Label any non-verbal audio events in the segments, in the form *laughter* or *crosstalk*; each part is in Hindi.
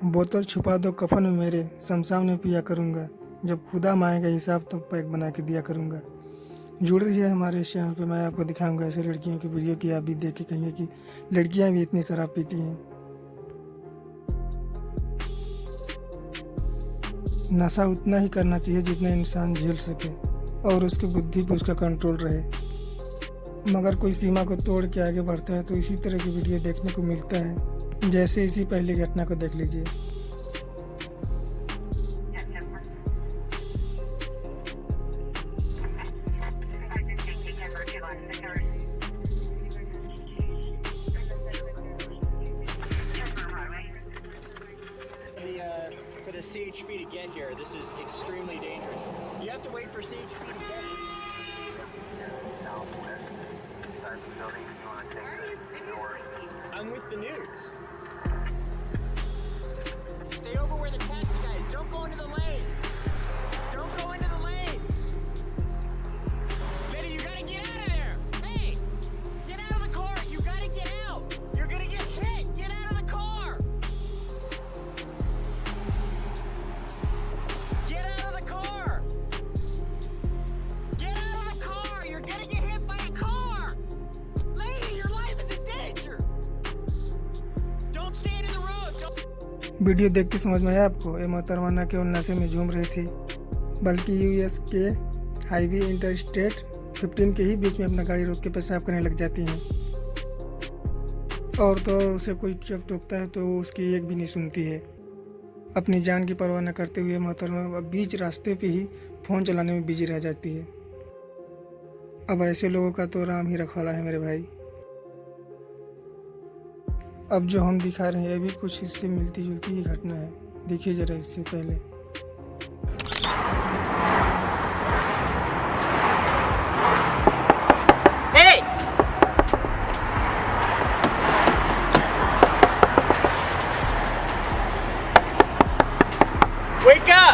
बोतल छुपा दो कफन में मेरे, शमशान में पिया करूँगा। जब खुदा मांगेगा हिसाब तो पैक बना के दिया करूँगा। जुड़ रही है हमारे इस चैनल पर मैं आपको दिखाऊँगा ऐसे लड़कियों की वीडियो की। आप भी देख के कहेंगे कि लड़कियाँ भी इतनी शराब पीती हैं। नशा उतना ही करना चाहिए जितना इंसान झेल सके, और उसकी बुद्धि पर उसका कंट्रोल रहे। मगर कोई सीमा को तोड़ के आगे बढ़ता है तो इसी तरह की वीडियो देखने को मिलता है। जैसे इसी पहली घटना को देख लीजिए uh, for the CHP to get here. This is extremely dangerous. You have to wait for CHP to get here. Video देख के समझ में आया आपको। ये मोहतरमा न केवल नशे में झूम रही थी। बल्कि यूएस के हाईवे इंटर स्टेट फिफ्टीन के ही बीच में अपना गाड़ी रोक के पेशाब करने लग जाती हैं। और तो और उसे कोई जब टोकता है तो उसकी एक भी नहीं सुनती है। अपनी जान की परवाह न करते हुए मोहतरमा बीच रास्ते पे ही फ़ोन चलाने में बिज़ी रह जाती है। अब ऐसे लोगों का तो राम ही रखवाला है मेरे भाई। अब जो हम दिखा रहे हैं, ये भी कुछ इससे मिलती जुलती ही घटना है। देखिए जरा इससे पहले। Wake up!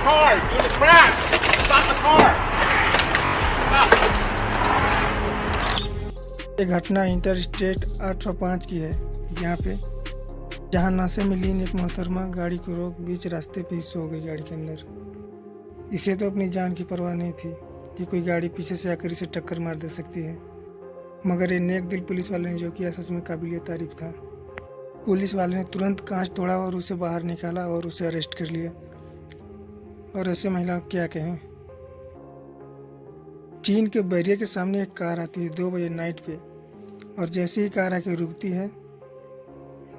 Car! In the crash! Stop the car! ये घटना इंटर स्टेट 805 की है यहाँ पे जहाँ नशे में लीन एक मोहतरमा, गाड़ी को रोक बीच रास्ते पे ही सो गई गाड़ी के अंदर इसे तो अपनी जान की परवाह नहीं थी कि कोई गाड़ी पीछे से आकर इसे टक्कर मार दे सकती है मगर ये नेक दिल पुलिस वाले ने जो किया, सच में काबिल तारीफ़ था पुलिस वाले ने तुरंत कांच तोड़ा और उसे बाहर निकाला और उसे अरेस्ट कर लिया और ऐसे महिला क्या कहें? चीन के बैरियर के सामने एक कार आती है दो बजे नाइट पे। और जैसे ही कार आके रुकती है,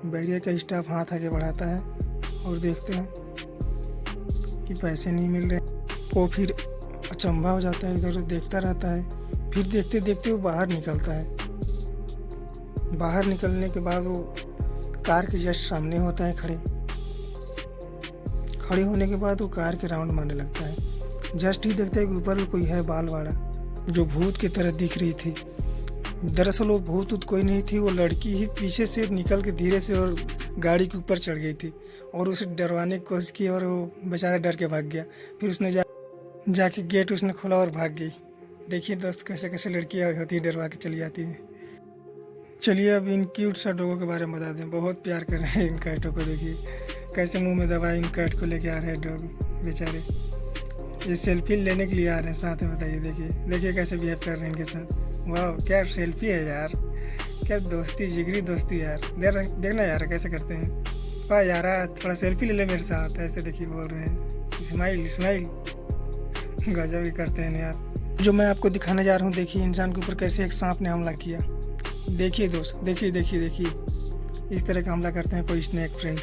बैरियर का स्टाफ हाथ आगे बढ़ाता है और देखते हैं कि पैसे नहीं मिल रहे। वो फिर अचंभा हो जाता है इधर उधर देखता रहता है। फिर देखते देखते वो बाहर निकलता है। बाहर निकलने के बाद वो कार के जस्ट सामने होता है खड़े। खड़े होने के बाद वो कार के राउंड मारने लगता है। जस्ट ही देखता है कि ऊपर कोई है बाल वाला जो भूत की तरह दिख रही थी। दरअसल वो भूत उत कोई नहीं थी, वो लड़की ही पीछे से निकल के धीरे से और गाड़ी के ऊपर चढ़ गई थी और उसे डरवाने की कोशिश की और वो बेचारा डर के भाग गया। फिर उसने जा, जाके गेट उसने खोला और भाग गई। देखिए दोस्त, कैसे कैसे लड़कियाँ होती है डरवा के चली जाती हैं। चलिए अब इन क्यूट सा डोगों के बारे में बता दें। बहुत प्यार कर रहे हैं इन कैटों को देखिए। कैसे मुँह में दवाई इन कैट को लेके आ रहे हैं डॉग, बेचारे। ये सेल्फी लेने के लिए आ रहे हैं, साथ में बताइए, देखिए देखिए कैसे बिहेव कर रहे हैं इनके साथ। वाह क्या सेल्फी है यार। क्या दोस्ती, जिगरी दोस्ती यार। देख देखना यार, कैसे करते हैं। वाह यार थोड़ा सेल्फी ले ले मेरे साथ, ऐसे देखिए बोल रहे हैं। Smile smile. गजब ही करते हैं यार। जो मैं आपको दिखाने जा रहा हूँ, देखिए, इंसान के ऊपर कैसे एक सांप ने हमला किया। देखिए दोस्त, देखिए देखिए देखिए। इस तरह का हमला करते हैं कोई स्नैक फ्रेंड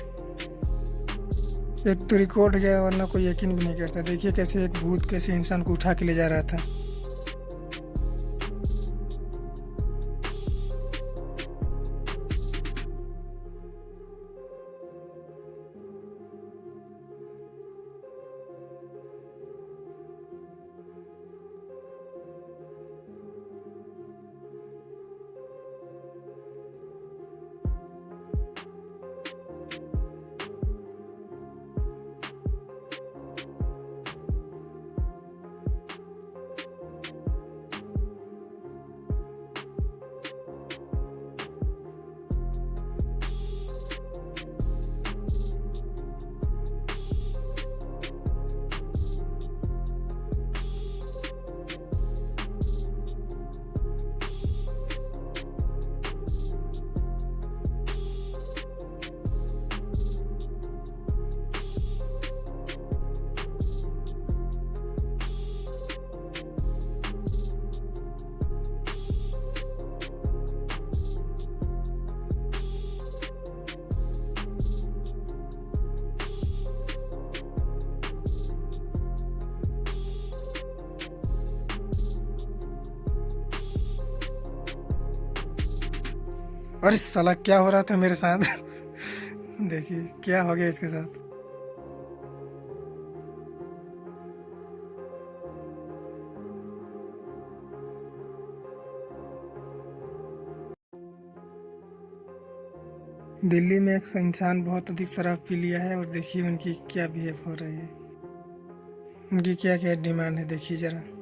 एक तो रिकॉर्ड गया वरना कोई यकीन भी नहीं करता। देखिए कैसे एक भूत कैसे इंसान को उठा के ले जा रहा था। अरे साला क्या हो रहा था मेरे साथ? *laughs* देखिए, क्या हो गया इसके साथ? दिल्ली में एक इंसान बहुत अधिक शराब पी लिया है और देखिए उनकी क्या बिहेव हो रही है। उनकी क्या क्या डिमांड है, देखिए जरा।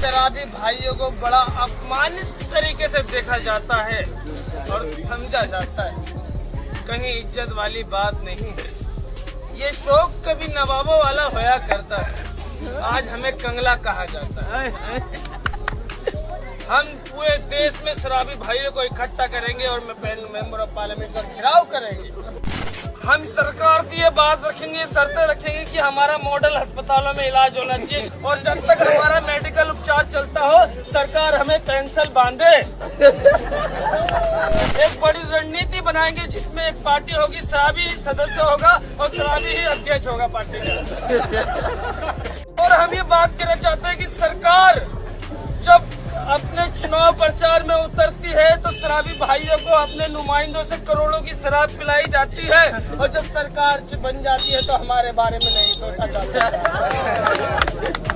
शराबी भाइयों को बड़ा अपमानित तरीके से देखा जाता है और समझा जाता है। कहीं इज़्ज़त वाली बात नहीं है। ये शौक कभी नवाबों वाला होया करता है। आज हमें कंगला कहा जाता है। हम पूरे देश में शराबी भाइयों को इकट्ठा करेंगे और पहले मेंबर ऑफ़ पार्लियामेंट का घेराव करेंगे। हम सरकार से ये बात रखेंगे, शर्तें रखेंगे कि हमारा मॉडल अस्पतालों में इलाज होना चाहिए। और जब तक हमारा मेडिकल उपचार चलता हो, सरकार हमें पेंशन बांधे। एक बड़ी रणनीति बनाएँगे जिसमें एक पार्टी होगी शराबी सदस्य होगा और शराबी ही अध्यक्ष होगा पार्टी का। और हम ये बात कहना चाहते हैं कि सरकार शराबी भाइयों को अपने नुमाइंदों से करोड़ों की शराब पिलाई जाती है और जब सरकार बन जाती है तो हमारे बारे में नहीं सोचा जाता।